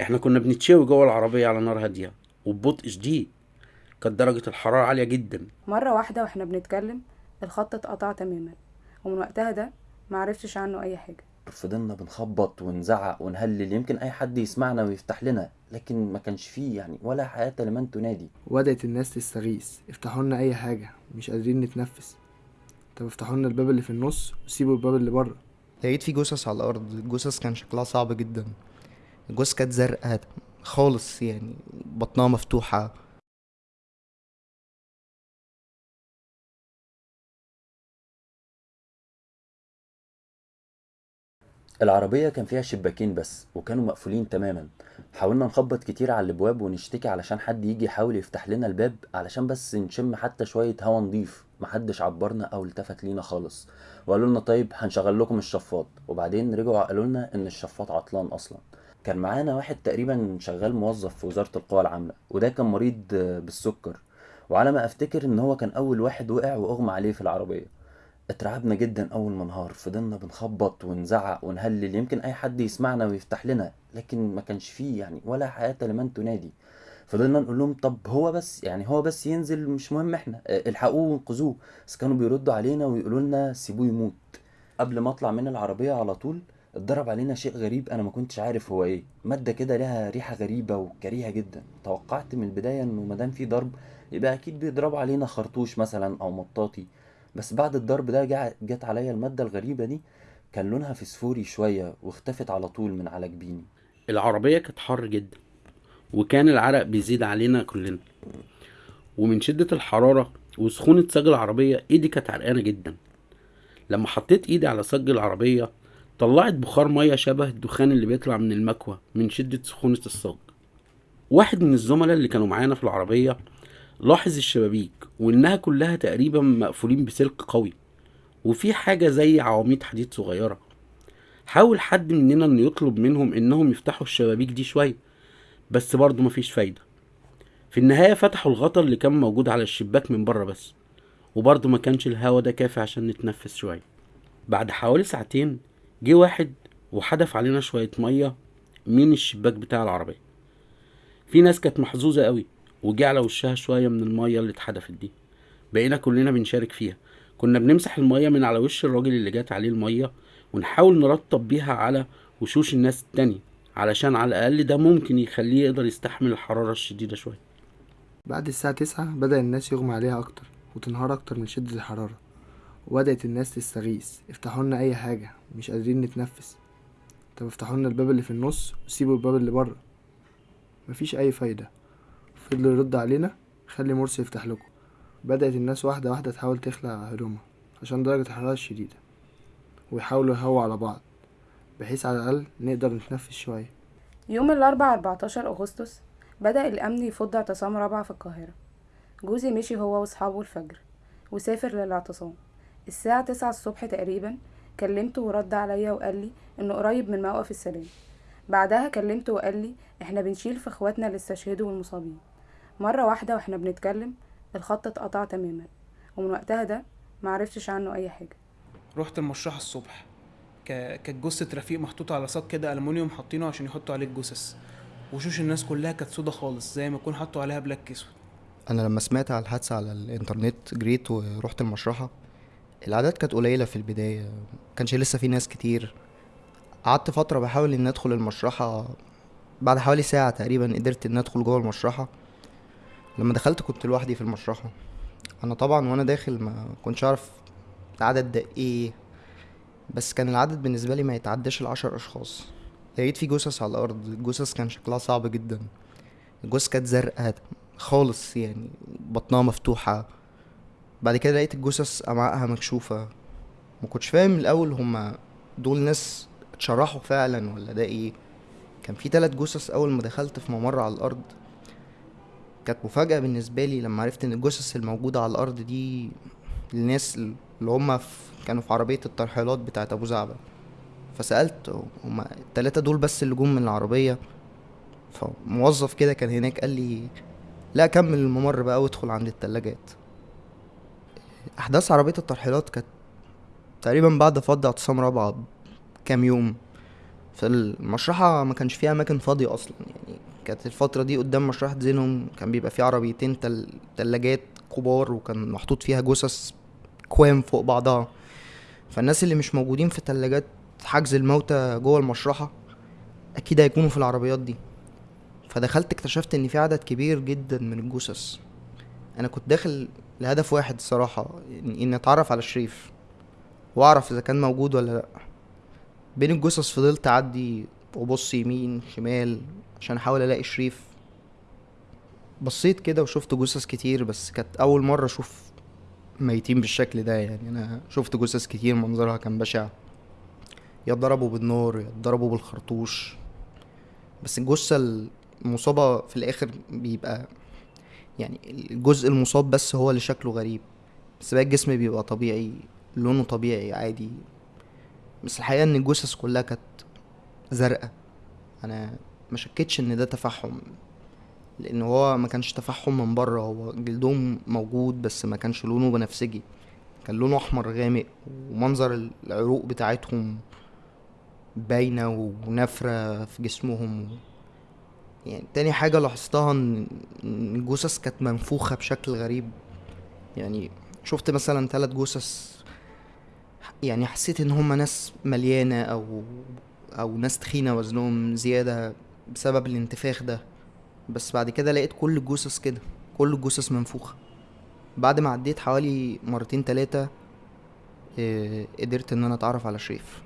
إحنا كنا بنتشوي جوه العربية على نار هادية وببطء شديد. كانت درجة الحرارة عالية جدا. مرة واحدة وإحنا بنتكلم الخط اتقطع تماما. ومن وقتها ده معرفتش عنه أي حاجة. فضلنا بنخبط ونزعق ونهلل. يمكن أي حد يسمعنا ويفتح لنا لكن ما كانش فيه يعني ولا حياة لمن تنادي. وبدأت الناس تستغيث. افتحوا لنا أي حاجة مش قادرين نتنفس. طب افتحوا لنا الباب اللي في النص وسيبوا الباب اللي بره. لقيت في جثث على الأرض. الجثث كان شكلها صعب جدا. الجثث كانت زرقاء خالص يعني بطنها مفتوحة. العربية كان فيها شباكين بس وكانوا مقفولين تماما. حاولنا نخبط كتير على الأبواب ونشتكي علشان حد يجي يحاول يفتح لنا الباب علشان بس نشم حتى شوية هوا نضيف. محدش عبرنا أو التفت لينا خالص. وقالوا لنا طيب هنشغل لكم الشفاط. وبعدين رجعوا قالوا لنا إن الشفاط عطلان أصلا. كان معانا واحد تقريبا شغال موظف في وزارة القوى العاملة وده كان مريض بالسكر. وعلى ما أفتكر إن هو كان أول واحد وقع وأغمى عليه في العربية. اترعبنا جدا أول ما انهار فضلنا بنخبط ونزعق ونهلل يمكن أي حد يسمعنا ويفتح لنا لكن ما كانش فيه يعني ولا حياة لمن تنادي. فضلنا نقول لهم طب هو بس يعني هو بس ينزل مش مهم إحنا الحقوه وانقذوه. بس كانوا بيردوا علينا ويقولوا لنا سيبوه يموت. قبل ما اطلع من العربية على طول اتضرب علينا شيء غريب أنا ما كنتش عارف هو إيه. مادة كده لها ريحة غريبة وكريهة جدا. توقعت من البداية إنه مادام في ضرب يبقى أكيد بيضربوا علينا خرطوش مثلا أو مطاطي. بس بعد الضرب ده جت عليا المادة الغريبة دي كان لونها فسفوري شوية واختفت على طول من على جبيني. العربية كانت حر جدا وكان العرق بيزيد علينا كلنا. ومن شدة الحرارة وسخونة صاج العربية إيدي كانت عرقانة جدا. لما حطيت إيدي على صاج العربية طلعت بخار مية شبه الدخان اللي بيطلع من المكوى من شدة سخونة الصاج. واحد من الزملاء اللي كانوا معانا في العربية لاحظ الشبابيك وإنها كلها تقريبا مقفولين بسلك قوي وفي حاجة زي عواميد حديد صغيرة. حاول حد مننا إنه يطلب منهم إنهم يفتحوا الشبابيك دي شوية بس برضه مفيش فايدة. في النهاية فتحوا الغطا اللي كان موجود على الشباك من بره بس وبرضه ما كانش الهوا ده كافي عشان نتنفس شوية. بعد حوالي ساعتين جه واحد وحدف علينا شوية مية من الشباك بتاع العربية. في ناس كانت محظوظة قوي وجه على وشها شوية من المية اللي اتحدفت دي. بقينا كلنا بنشارك فيها. كنا بنمسح المية من على وش الراجل اللي جات عليه المية ونحاول نرطب بيها على وشوش الناس التانية علشان على الأقل ده ممكن يخليه يقدر يستحمل الحرارة الشديدة شوية. بعد الساعة تسعة بدأ الناس يغمى عليها أكتر وتنهار أكتر من شدة الحرارة. وبدأت الناس تستغيث. افتحوا لنا أي حاجة مش قادرين نتنفس. طب افتحوا لنا الباب اللي في النص وسيبوا الباب اللي بره. مفيش أي فايدة. فضلوا يرد علينا. خلي مرسي يفتح لكم. بدأت الناس واحدة واحدة تحاول تخلع هدومها عشان درجة الحرارة الشديدة. ويحاولوا يهووا على بعض بحيث على الأقل نقدر نتنفس شوية. يوم الأربعاء 14 أغسطس بدأ الأمن يفض اعتصام رابعة في القاهرة. جوزي مشي هو وأصحابه الفجر وسافر للإعتصام. الساعة تسعة الصبح تقريبا كلمته ورد عليا وقال لي إنه قريب من موقف السلام. بعدها كلمته وقال لي إحنا بنشيل في إخواتنا اللي استشهدوا والمصابين. مرة واحدة وإحنا بنتكلم الخط اتقطع تماما ومن وقتها ده معرفتش عنه أي حاجة. رحت المشرحة الصبح. ك- كانت جثة رفيق محطوطة على صاج كده ألمونيوم حاطينه عشان يحطوا عليه الجثث. وشوش الناس كلها كانت سودا خالص زي ما يكون حطوا عليها بلاك أسود. أنا لما سمعت على الحادثة على الإنترنت جريت ورحت المشرحة. الاعداد كانت قليلة في البداية مكانش لسه في ناس كتير. قعدت فترة بحاول ان أدخل المشرحة بعد حوالي ساعة تقريبا قدرت ان أدخل جوه المشرحة. لما دخلت كنت لوحدي في المشرحة. أنا طبعا وأنا داخل ما كنتش اعرف العدد ده إيه بس كان العدد بالنسبة لي ما يتعداش العشر أشخاص. لقيت في جثث على الأرض الجثث كان شكلها صعب جدا. الجثث كانت زرقاء خالص يعني بطنها مفتوحة. بعد كده لقيت الجثث أمعائها مكشوفة. ما كنتش فاهم الأول هما دول ناس اتشرحوا فعلا ولا ده إيه. كان في تلات جثث أول ما دخلت في ممر على الأرض. كانت مفاجأة بالنسبة لي لما عرفت إن الجثث الموجودة على الأرض دي الناس اللي هما في كانوا في عربية الترحيلات بتاعت أبو زعبل فسألت هما التلاتة دول بس اللي جم من العربية. فموظف كده كان هناك قال لي لا كمل الممر بقى وادخل عند التلاجات. أحداث عربية الترحيلات كانت تقريبا بعد فض اعتصام رابعه كام يوم. فالمشرحة ما كانش فيها أماكن فاضية أصلا يعني كانت الفترة دي قدام مشرحة زينهم كان بيبقى فيه عربيتين تل... تلاجات كبار وكان محطوط فيها جثث كوام فوق بعضها. فالناس اللي مش موجودين في تلاجات حجز الموتى جوه المشرحة أكيد هيكونوا في العربيات دي. فدخلت اكتشفت إن في عدد كبير جدا من الجثث. أنا كنت داخل لهدف واحد الصراحة إن إني أتعرف على شريف وأعرف إذا كان موجود ولا لأ. بين الجثث فضلت أعدي وأبص يمين شمال عشان أحاول ألاقي شريف. بصيت كده وشفت جثث كتير بس كانت أول مرة أشوف ميتين بالشكل ده يعني. أنا شفت جثث كتير منظرها كان بشع. يا اتضربوا بالنار يا اتضربوا بالخرطوش. بس الجثة المصابة في الآخر بيبقى يعني الجزء المصاب بس هو اللي شكله غريب. بس باقي الجسم بيبقى طبيعي لونه طبيعي عادي. بس الحقيقة إن الجثث كلها كانت زرقاء. أنا ما شكتش إن ده تفحم لأن هو ما كانش تفحم من بره. هو جلدهم موجود بس ما كانش لونه بنفسجي. كان لونه أحمر غامق ومنظر العروق بتاعتهم باينة ونافرة في جسمهم. يعني تاني حاجة لاحظتها إن الجثث كانت منفوخة بشكل غريب. يعني شفت مثلا تلات جثث يعني حسيت إن هما ناس مليانة أو أو ناس تخينة وزنهم زيادة بسبب الانتفاخ ده. بس بعد كده لقيت كل الجثث كده كل الجثث منفوخة. بعد ما عديت حوالي مرتين تلاتة آه، قدرت إن أنا أتعرف على شريف.